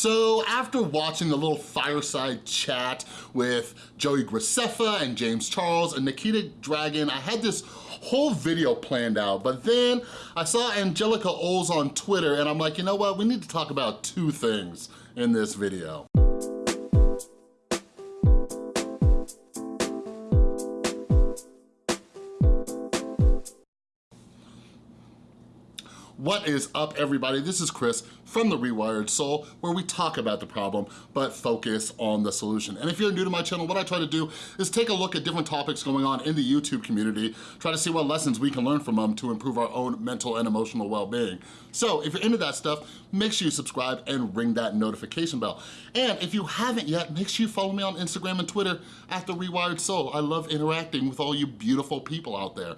So after watching the little fireside chat with Joey Graceffa and James Charles and Nikita Dragun, I had this whole video planned out, but then I saw Angelica Oles on Twitter and I'm like, you know what, we need to talk about two things in this video. What is up everybody? This is Chris from The Rewired Soul where we talk about the problem but focus on the solution. And if you're new to my channel, what I try to do is take a look at different topics going on in the YouTube community, try to see what lessons we can learn from them to improve our own mental and emotional well-being. So if you're into that stuff, make sure you subscribe and ring that notification bell. And if you haven't yet, make sure you follow me on Instagram and Twitter at The Rewired Soul. I love interacting with all you beautiful people out there.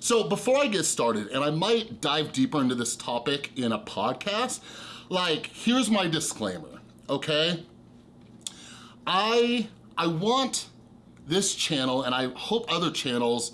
So before I get started, and I might dive deeper into this topic in a podcast, like, here's my disclaimer, okay? I, I want this channel, and I hope other channels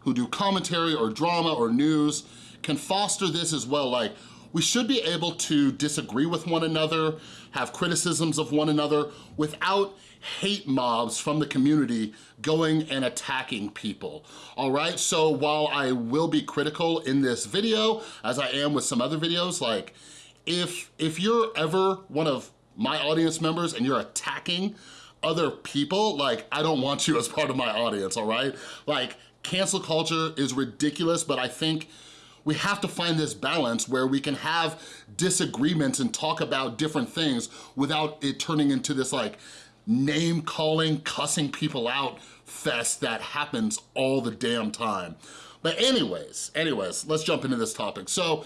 who do commentary or drama or news can foster this as well. Like, we should be able to disagree with one another, have criticisms of one another without hate mobs from the community going and attacking people, all right? So while I will be critical in this video, as I am with some other videos, like if, if you're ever one of my audience members and you're attacking other people, like I don't want you as part of my audience, all right? Like cancel culture is ridiculous, but I think we have to find this balance where we can have disagreements and talk about different things without it turning into this like name calling, cussing people out fest that happens all the damn time. But anyways, anyways, let's jump into this topic. So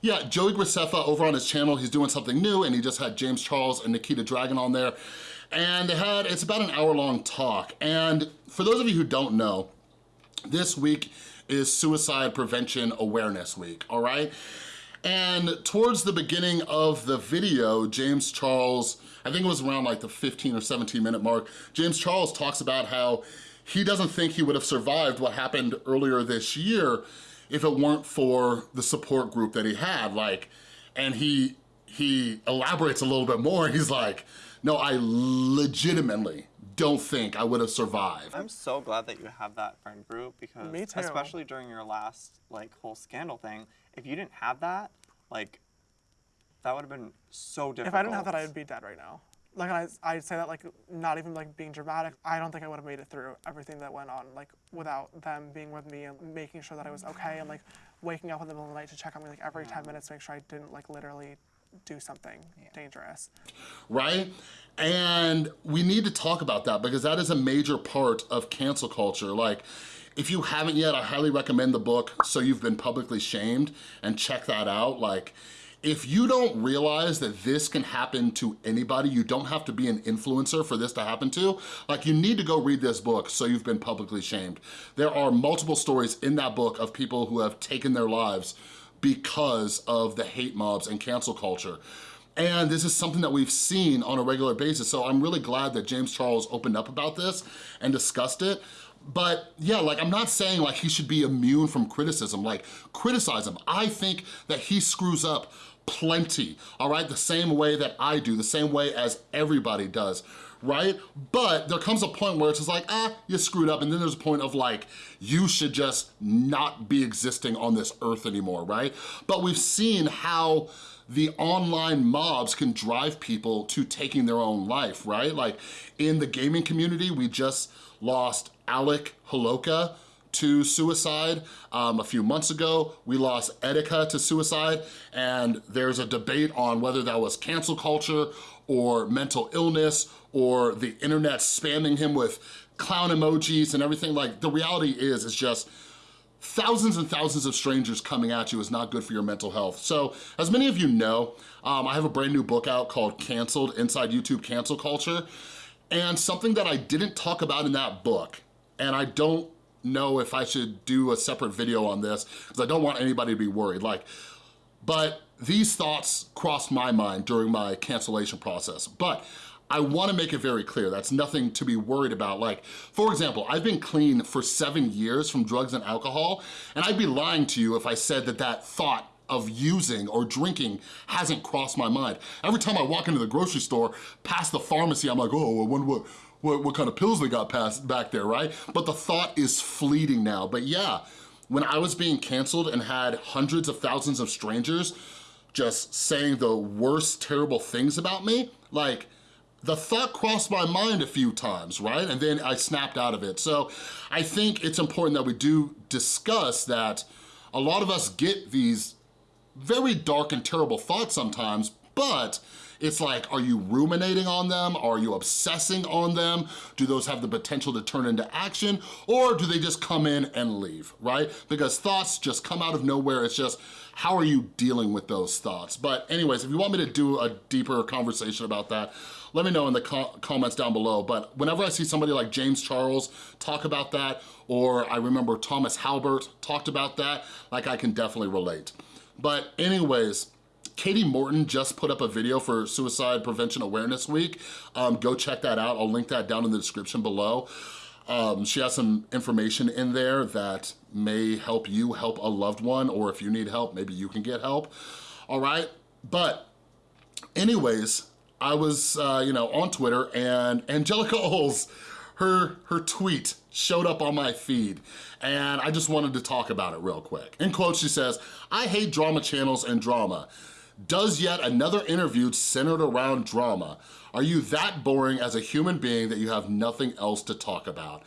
yeah, Joey Graceffa over on his channel, he's doing something new and he just had James Charles and Nikita Dragun on there. And they had, it's about an hour long talk. And for those of you who don't know, this week is Suicide Prevention Awareness Week, all right? And towards the beginning of the video, James Charles, I think it was around like the 15 or 17 minute mark, James Charles talks about how he doesn't think he would have survived what happened earlier this year if it weren't for the support group that he had. Like, and he, he elaborates a little bit more. He's like, no, I legitimately don't think I would have survived. I'm so glad that you have that friend group because Me too. especially during your last like whole scandal thing, if you didn't have that, like that would have been so difficult. If I didn't have that, I would be dead right now. Like I, I'd say that like not even like being dramatic. I don't think I would have made it through everything that went on like without them being with me and making sure that I was okay and like waking up in the middle of the night to check on me like every 10 minutes to make sure I didn't like literally do something yeah. dangerous. Right? And we need to talk about that because that is a major part of cancel culture. Like, if you haven't yet, I highly recommend the book, So You've Been Publicly Shamed, and check that out. Like, if you don't realize that this can happen to anybody, you don't have to be an influencer for this to happen to, like you need to go read this book, So You've Been Publicly Shamed. There are multiple stories in that book of people who have taken their lives because of the hate mobs and cancel culture. And this is something that we've seen on a regular basis. So I'm really glad that James Charles opened up about this and discussed it. But yeah, like I'm not saying like he should be immune from criticism, like criticize him. I think that he screws up plenty, all right? The same way that I do, the same way as everybody does, right? But there comes a point where it's just like, ah, you screwed up. And then there's a point of like, you should just not be existing on this earth anymore, right? But we've seen how the online mobs can drive people to taking their own life, right? Like in the gaming community, we just lost Alec Holowka, to suicide. Um, a few months ago, we lost Etika to suicide, and there's a debate on whether that was cancel culture or mental illness or the internet spamming him with clown emojis and everything. Like, the reality is, it's just thousands and thousands of strangers coming at you is not good for your mental health. So as many of you know, um, I have a brand new book out called Canceled Inside YouTube Cancel Culture. And something that I didn't talk about in that book, and I don't know if I should do a separate video on this because I don't want anybody to be worried. Like, but these thoughts crossed my mind during my cancellation process. But I wanna make it very clear, that's nothing to be worried about. Like, for example, I've been clean for seven years from drugs and alcohol, and I'd be lying to you if I said that that thought of using or drinking hasn't crossed my mind. Every time I walk into the grocery store, past the pharmacy, I'm like, oh, I wonder what, what, what kind of pills they got past back there, right? But the thought is fleeting now. But yeah, when I was being canceled and had hundreds of thousands of strangers just saying the worst terrible things about me, like, the thought crossed my mind a few times, right? And then I snapped out of it. So I think it's important that we do discuss that a lot of us get these very dark and terrible thoughts sometimes, but it's like, are you ruminating on them? Are you obsessing on them? Do those have the potential to turn into action? Or do they just come in and leave, right? Because thoughts just come out of nowhere. It's just, how are you dealing with those thoughts? But anyways, if you want me to do a deeper conversation about that, let me know in the co comments down below. But whenever I see somebody like James Charles talk about that, or I remember Thomas Halbert talked about that, like I can definitely relate. But anyways, Katie Morton just put up a video for Suicide Prevention Awareness Week. Um, go check that out. I'll link that down in the description below. Um, she has some information in there that may help you help a loved one, or if you need help, maybe you can get help, all right? But anyways, I was, uh, you know, on Twitter and Angelica Oles, her, her tweet showed up on my feed and I just wanted to talk about it real quick. In quotes, she says, I hate drama channels and drama does yet another interview centered around drama. Are you that boring as a human being that you have nothing else to talk about?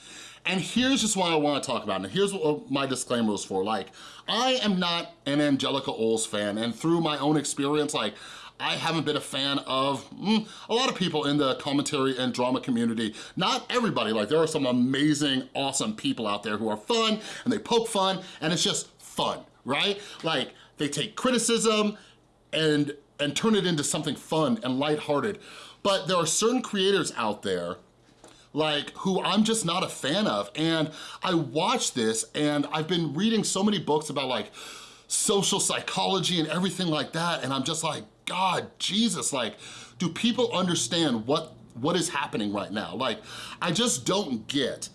And here's just what I wanna talk about, and here's what my disclaimer is for. Like, I am not an Angelica Oles fan, and through my own experience, like, I haven't been a fan of mm, a lot of people in the commentary and drama community. Not everybody, like there are some amazing, awesome people out there who are fun and they poke fun and it's just fun, right? Like they take criticism and, and turn it into something fun and lighthearted. But there are certain creators out there like who I'm just not a fan of. And I watch this and I've been reading so many books about like social psychology and everything like that. And I'm just like, God, Jesus, like, do people understand what, what is happening right now? Like, I just don't get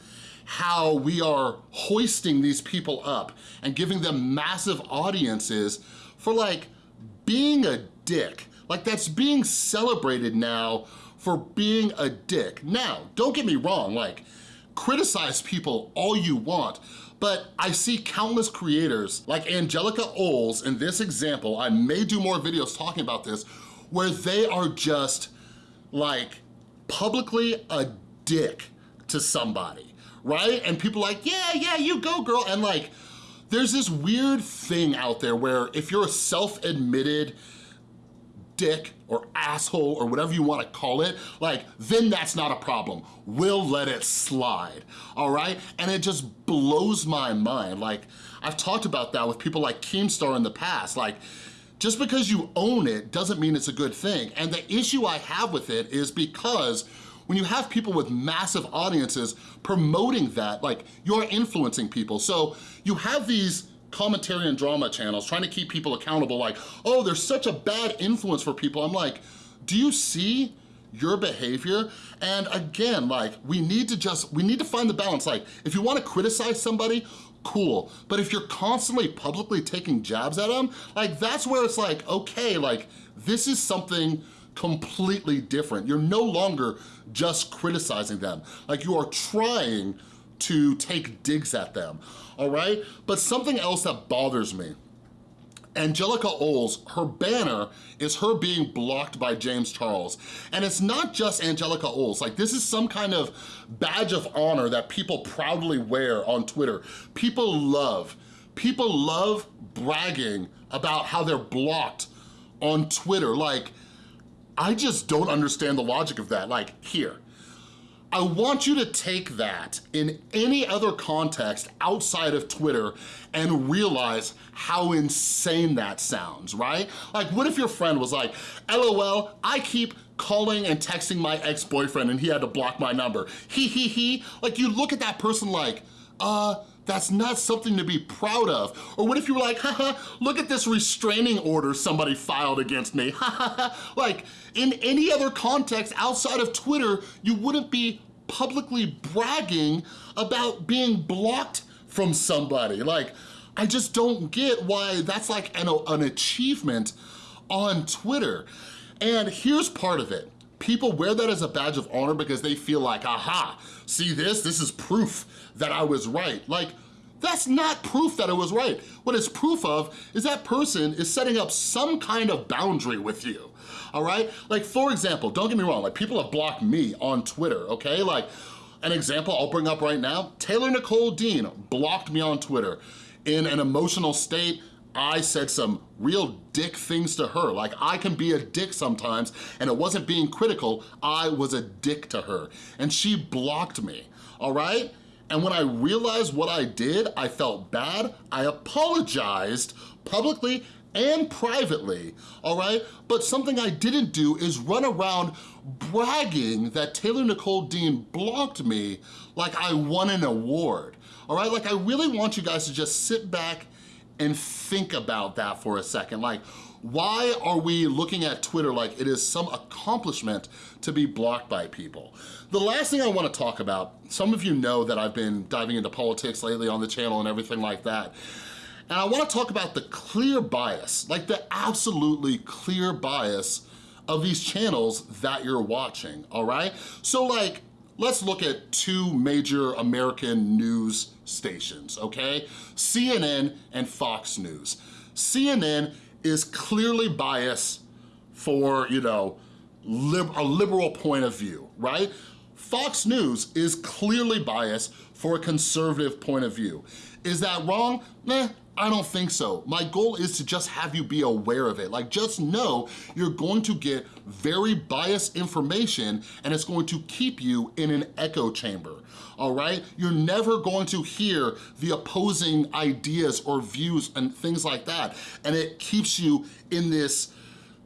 how we are hoisting these people up and giving them massive audiences for like being a dick. Like that's being celebrated now for being a dick. Now, don't get me wrong, like criticize people all you want, but I see countless creators like Angelica Oles in this example, I may do more videos talking about this, where they are just like publicly a dick to somebody, right? And people like, yeah, yeah, you go girl, and like, there's this weird thing out there where if you're a self-admitted dick or asshole or whatever you wanna call it, like, then that's not a problem. We'll let it slide, all right? And it just blows my mind. Like, I've talked about that with people like Keemstar in the past. Like, just because you own it doesn't mean it's a good thing. And the issue I have with it is because when you have people with massive audiences promoting that, like you're influencing people. So you have these commentary and drama channels trying to keep people accountable like, oh, there's such a bad influence for people. I'm like, do you see your behavior? And again, like we need to just, we need to find the balance. Like if you wanna criticize somebody, cool. But if you're constantly publicly taking jabs at them, like that's where it's like, okay, like this is something completely different. You're no longer just criticizing them. Like you are trying to take digs at them, all right? But something else that bothers me Angelica Oles, her banner is her being blocked by James Charles. And it's not just Angelica Oles, like this is some kind of badge of honor that people proudly wear on Twitter. People love, people love bragging about how they're blocked on Twitter. Like, I just don't understand the logic of that. Like, here, I want you to take that in any other context outside of Twitter and realize how insane that sounds, right? Like, what if your friend was like, LOL, I keep calling and texting my ex-boyfriend and he had to block my number. He, he, he. Like, you look at that person like, uh, that's not something to be proud of. Or what if you were like, haha, look at this restraining order somebody filed against me, Like, in any other context outside of Twitter, you wouldn't be publicly bragging about being blocked from somebody. Like, I just don't get why that's like an, an achievement on Twitter. And here's part of it. People wear that as a badge of honor because they feel like, aha, see this? This is proof that I was right. Like, that's not proof that it was right. What it's proof of is that person is setting up some kind of boundary with you, all right? Like, for example, don't get me wrong, like people have blocked me on Twitter, okay? Like, an example I'll bring up right now, Taylor Nicole Dean blocked me on Twitter. In an emotional state, I said some real dick things to her. Like I can be a dick sometimes and it wasn't being critical, I was a dick to her. And she blocked me, all right? And when I realized what I did, I felt bad. I apologized publicly and privately, all right? But something I didn't do is run around bragging that Taylor Nicole Dean blocked me like I won an award, all right? Like I really want you guys to just sit back and think about that for a second. Like, why are we looking at Twitter like it is some accomplishment to be blocked by people? The last thing I wanna talk about, some of you know that I've been diving into politics lately on the channel and everything like that. And I wanna talk about the clear bias, like the absolutely clear bias of these channels that you're watching, all right? So like, let's look at two major American news stations, okay? CNN and Fox News. CNN is clearly biased for, you know, lib a liberal point of view, right? Fox News is clearly biased for a conservative point of view. Is that wrong? I don't think so. My goal is to just have you be aware of it. Like just know you're going to get very biased information and it's going to keep you in an echo chamber, all right? You're never going to hear the opposing ideas or views and things like that. And it keeps you in this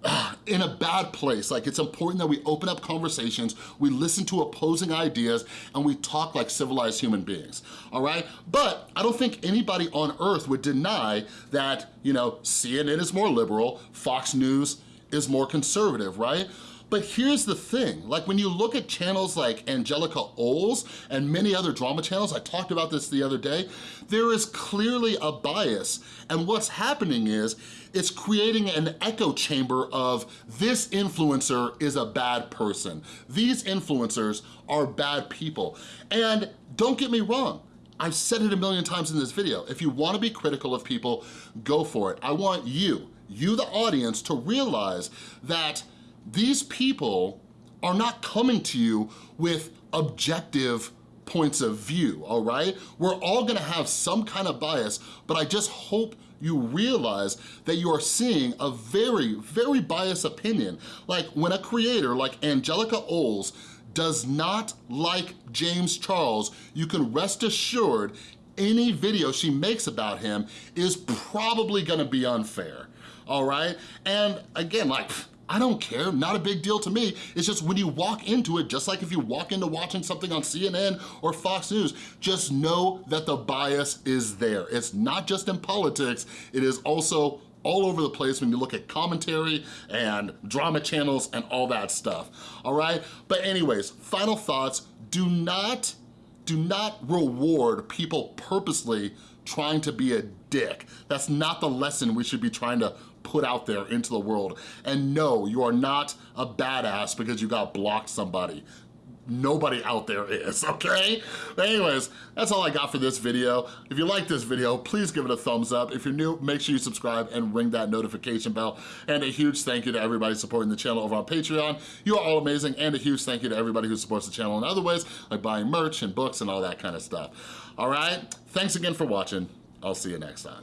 in a bad place. Like it's important that we open up conversations, we listen to opposing ideas, and we talk like civilized human beings, all right? But I don't think anybody on earth would deny that, you know, CNN is more liberal, Fox News is more conservative, right? But here's the thing, like when you look at channels like Angelica Oles and many other drama channels, I talked about this the other day, there is clearly a bias. And what's happening is, it's creating an echo chamber of this influencer is a bad person. These influencers are bad people. And don't get me wrong, I've said it a million times in this video. If you wanna be critical of people, go for it. I want you, you the audience, to realize that these people are not coming to you with objective points of view, all right? We're all gonna have some kind of bias, but I just hope you realize that you are seeing a very, very biased opinion. Like when a creator like Angelica Oles does not like James Charles, you can rest assured any video she makes about him is probably gonna be unfair, all right? And again, like, I don't care, not a big deal to me. It's just when you walk into it, just like if you walk into watching something on CNN or Fox News, just know that the bias is there. It's not just in politics, it is also all over the place when you look at commentary and drama channels and all that stuff, all right? But anyways, final thoughts, do not, do not reward people purposely trying to be a dick. That's not the lesson we should be trying to put out there into the world. And no, you are not a badass because you got blocked somebody nobody out there is, okay? But anyways, that's all I got for this video. If you like this video, please give it a thumbs up. If you're new, make sure you subscribe and ring that notification bell. And a huge thank you to everybody supporting the channel over on Patreon. You are all amazing. And a huge thank you to everybody who supports the channel in other ways, like buying merch and books and all that kind of stuff. All right? Thanks again for watching. I'll see you next time.